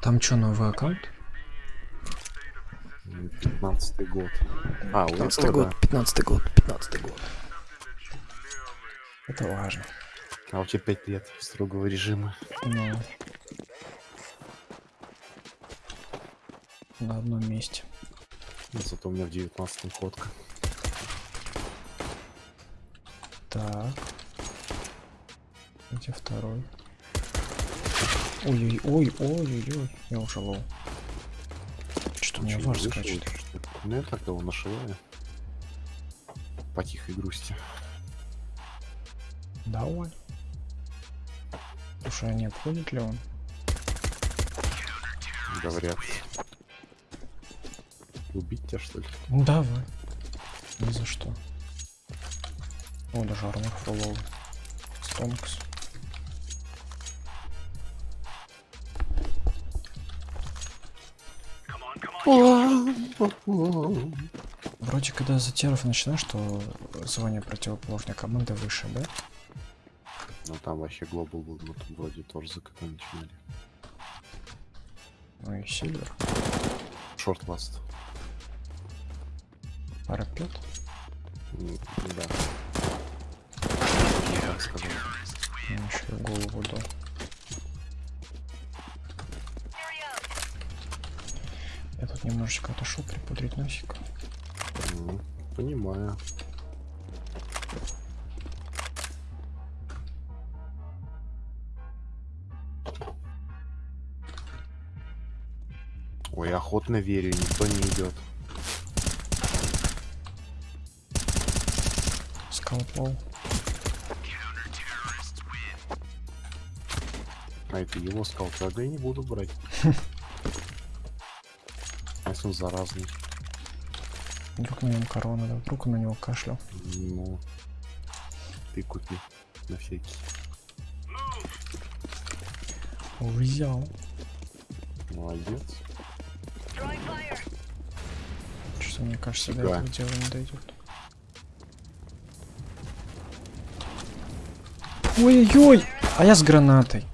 Там что, новый аккаунт? 15 год. А, у 15 этого, год, да. 15 год, 15 год. Это важно. А у тебя 5 лет строгого режима. Ну. На одном месте. Ну, Зато у меня в 19 ходка. Так. Где второй? Ой-ой-ой-ой-ой-ой. Я уже лоу. Что у меня Чё, не вар вышел скачет? Ну я так его нашиваю. По тихой грусти. Давай. Слушай, а не обходит ли он? Говорят. Убить тебя что ли? Ну давай. Ни за что. О, даже армор фуловый. Стонкс. Вроде когда за теров начинаешь, то звание противоположной команды выше, да? Ну там вообще глобал был, ну там вроде тоже за КТ начинали. Ну и Сильвер. Шорт ласт. Парапет. Да. Я так сказал. Ну, еще голову дал. Я тут немножечко отошел припудрить носик. М, Понимаю. Ой, охотно верю, никто не идет. Скалпол. А это его скал, тогда я не буду брать. Он заразный? Вдруг на нем корона, да? Вдруг на него кашлял. Ну, ты купи на всякий. Взял. Молодец. Что мне кажется, до Фига. этого дела не дойдет. Ой-ой-ой! А я с гранатой.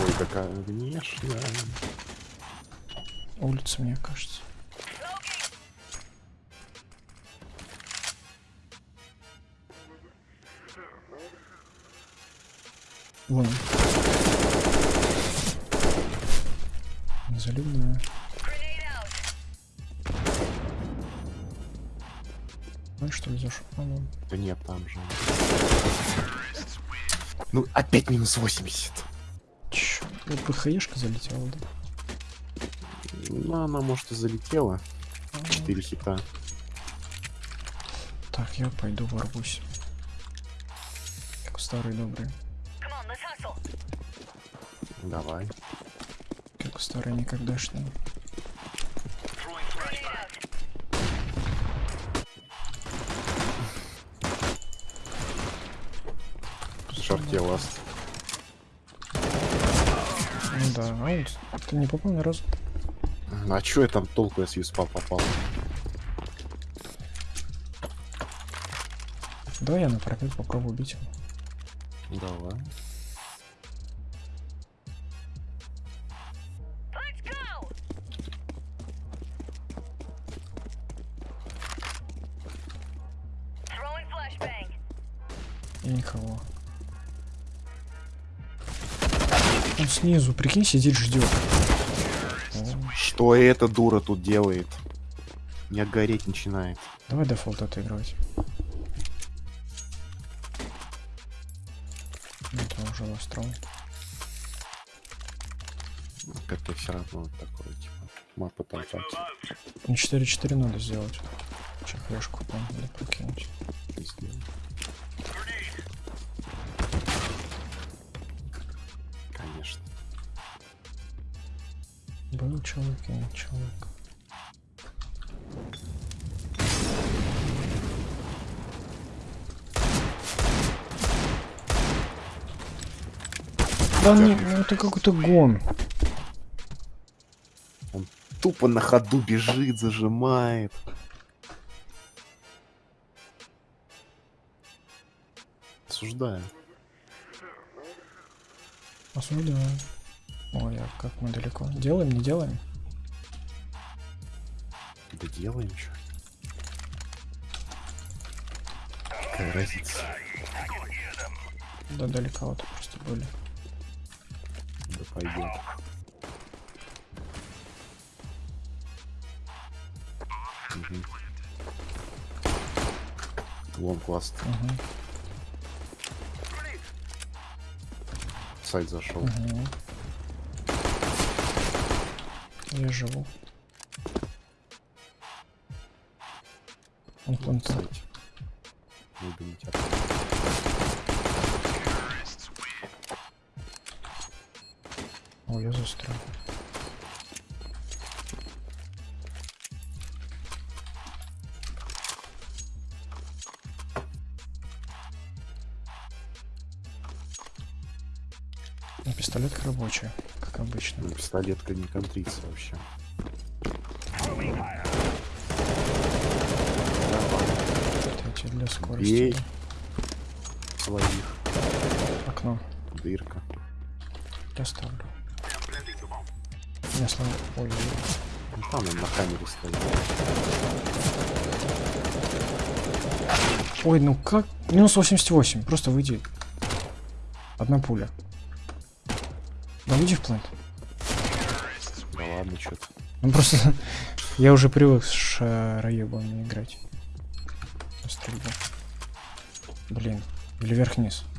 Ой, какая внешняя. Улица, мне кажется. Вон. он. Залюбная. Ну что ли зашел? А, вон. Да нет, там же. Ну, опять минус 80. Чё? Вот ПХЕшка залетела, да? Ну, она, может, и залетела. 4 хита. Так, я пойду ворвусь. Как старый добрый. Давай. Как старый никогдашний. Шарте ласт. Ну да, а вот ты не попал ни разу. А чё я там толку, я с юспа попал? Давай я на пропит попробую убить его. Давай. И никого. Он снизу, прикинь, сидит, ждет. Что эта дура тут делает? Не гореть начинает. Давай дефолт отыгрывать. Это уже настроен. Как-то все равно такое, типа, мапа толкать. Ну 4-4 надо сделать. Че флешку там надо прокинуть. не Был человек и нет человека. Да не, ну это какой-то гон. Тупо на ходу бежит, зажимает. Осуждаю. Осуждаю. Ой, а как мы далеко? Делаем, не делаем? Да делаем что. Какая разница? Да далековато просто были. Да пойдет. Мгм. Вон класс. Угу, Сайт зашел. угу. Я живу. Он планта. Выгонить от- О, я застрял. Пистолетка рабочая, как обычно. Ну, пистолетка не контрится вообще. Кстати, для скорости. Бей. Своих. Окно. Дырка. Я ставлю. Я. Ой, ой, Ну, там он на камере стоит. ой, ну как? Минус 88. Просто выйди. Одна пуля. Да выйди в плент. Да ладно, что-то. Ну просто я уже привык с шароебами играть. На стрельбу. Блин. Или вверх-вниз.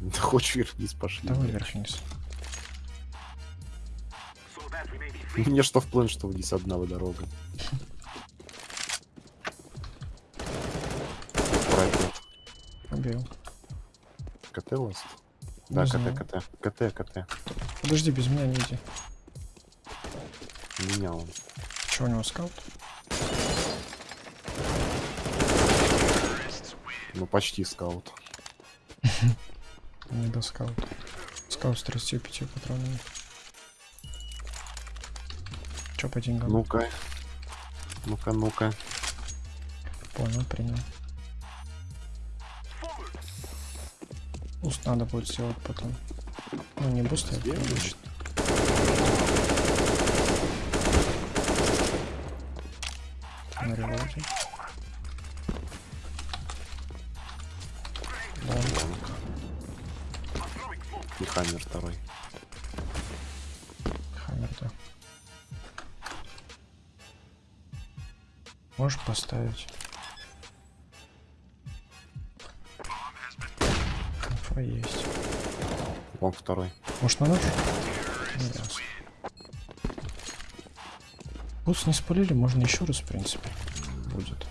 Да хочешь вверх-вниз пошли. Давай вверх-вниз. Мне что в план, что вниз одна дорога. Пройдет. Убил. КТ last? Не Да, знаю. КТ, КТ. КТ, КТ. Подожди, без меня не иди. Меня он. Че у него скаут? Ну, почти скаут. Не до скаута. Скаут с 35 патронами. Че по деньгам? Ну-ка. Ну-ка, ну-ка. Понял, принял. Уст надо будет сделать потом. Ну, не буст, а обычно. На револьвере. Да, И хаммер второй. хаммер, да. Можешь поставить. Инфа есть. Вон второй. Может на ясно. Бутс не спалили, можно еще раз, в принципе. Будет.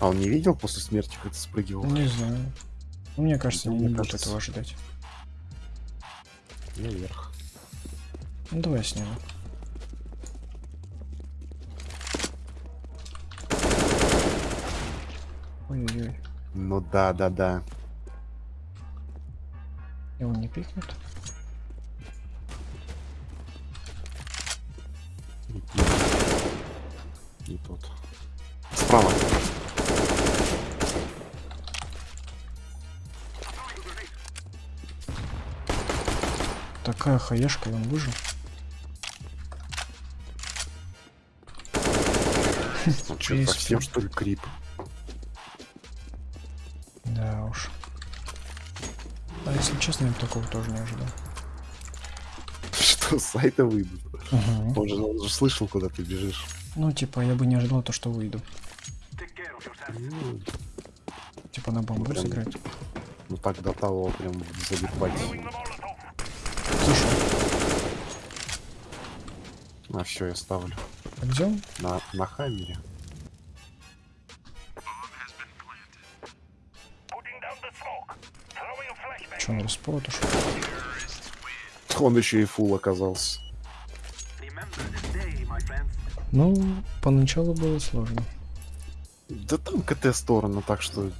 А он не видел после смерти, как ты спрыгивал? Не знаю. Ну, мне кажется, Ну, не мне кажется. этого ожидать. Я вверх. Ну давай снимем. Ой-ой-ой. Ну да, да, да. Его не пикнут? Не тот. Справа. Такая хаешка, и он выжил. Он что, совсем что ли крип? Честно, я такого тоже не ожидал. Что, с сайта выйдут? Мгм. Он же, он же слышал, куда ты бежишь. Ну, типа, я бы не ожидал то, что выйду. Ну, Типа на бамбу Прям- сыграть. ну так до того прям залипать. Слушай, А все, я ставлю. он? На, на хаммере. Че, он респорт ушел? Он еще и фул оказался. Ну, поначалу было сложно. Да там КТ сторону, так что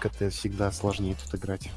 КТ всегда сложнее тут играть.